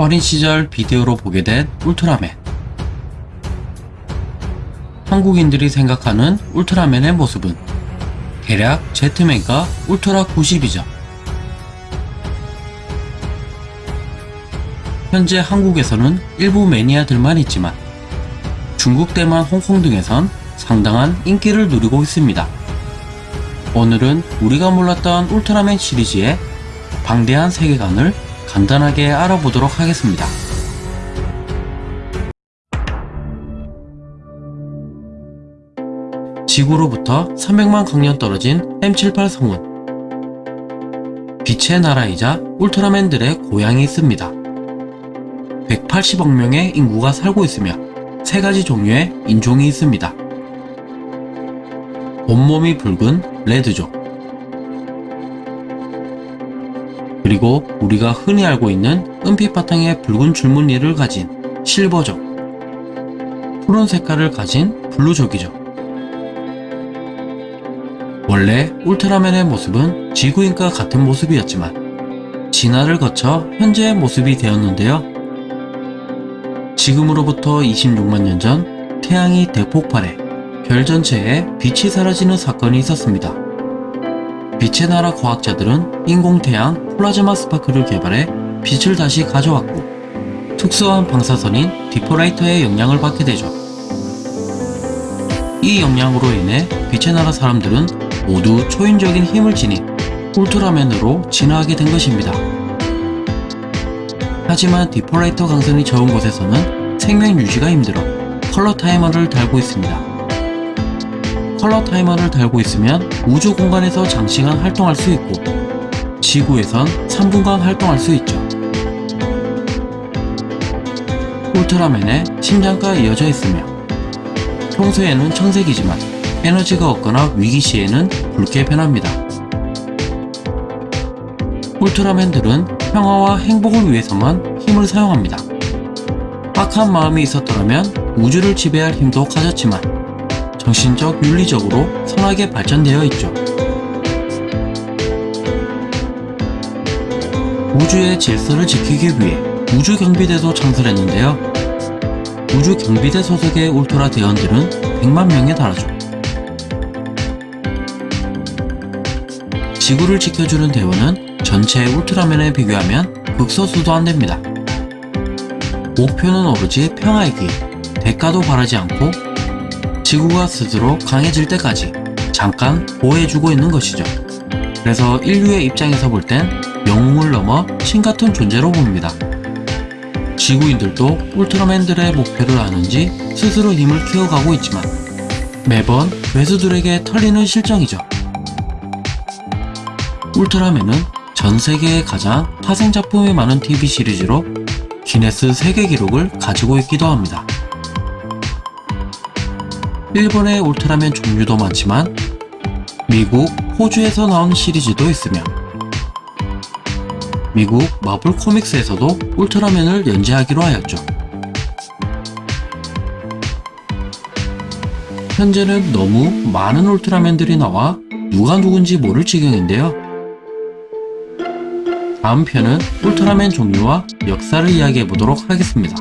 어린 시절 비디오로 보게 된 울트라맨 한국인들이 생각하는 울트라맨의 모습은 대략 제트맨과 울트라 90이죠. 현재 한국에서는 일부 매니아들만 있지만 중국, 대만, 홍콩 등에선 상당한 인기를 누리고 있습니다. 오늘은 우리가 몰랐던 울트라맨 시리즈의 방대한 세계관을 간단하게 알아보도록 하겠습니다. 지구로부터 300만 광년 떨어진 M78 성은 빛의 나라이자 울트라맨들의 고향이 있습니다. 180억 명의 인구가 살고 있으며 세 가지 종류의 인종이 있습니다. 온몸이 붉은 레드족 그리고 우리가 흔히 알고 있는 은빛 바탕의 붉은 줄무늬를 가진 실버족 푸른 색깔을 가진 블루족이죠. 원래 울트라맨의 모습은 지구인과 같은 모습이었지만 진화를 거쳐 현재의 모습이 되었는데요. 지금으로부터 26만 년 전 태양이 대폭발해 별 전체에 빛이 사라지는 사건이 있었습니다. 빛의 나라 과학자들은 인공태양 플라즈마 스파크를 개발해 빛을 다시 가져왔고 특수한 방사선인 디퍼라이터의 영향을 받게 되죠. 이 영향으로 인해 빛의 나라 사람들은 모두 초인적인 힘을 지닌 울트라맨으로 진화하게 된 것입니다. 하지만 디퍼라이터 광선이 적은 곳에서는 생명 유지가 힘들어 컬러 타이머를 달고 있습니다. 컬러 타이머를 달고 있으면 우주 공간에서 장시간 활동할 수 있고 지구에선 3분간 활동할 수 있죠. 울트라맨의 심장과 이어져 있으며 평소에는 청색이지만 에너지가 없거나 위기 시에는 붉게 변합니다. 울트라맨들은 평화와 행복을 위해서만 힘을 사용합니다. 악한 마음이 있었더라면 우주를 지배할 힘도 가졌지만 정신적 윤리적으로 선하게 발전되어 있죠. 우주의 질서를 지키기 위해 우주경비대도 창설했는데요. 우주경비대 소속의 울트라 대원들은 100만 명에 달하죠. 지구를 지켜주는 대원은 전체 울트라맨에 비교하면 극소수도 안됩니다. 목표는 오로지 평화이기 대가도 바라지 않고 지구가 스스로 강해질 때까지 잠깐 보호해주고 있는 것이죠. 그래서 인류의 입장에서 볼 땐 영웅을 넘어 신 같은 존재로 봅니다. 지구인들도 울트라맨들의 목표를 아는지 스스로 힘을 키워가고 있지만 매번 괴수들에게 털리는 실정이죠. 울트라맨은 전 세계에 가장 파생 작품이 많은 TV 시리즈로 기네스 세계 기록을 가지고 있기도 합니다. 일본의 울트라맨 종류도 많지만 미국, 호주에서 나온 시리즈도 있으며 미국 마블 코믹스에서도 울트라맨을 연재하기로 하였죠. 현재는 너무 많은 울트라맨들이 나와 누가 누군지 모를 지경인데요. 다음 편은 울트라맨 종류와 역사를 이야기해 보도록 하겠습니다.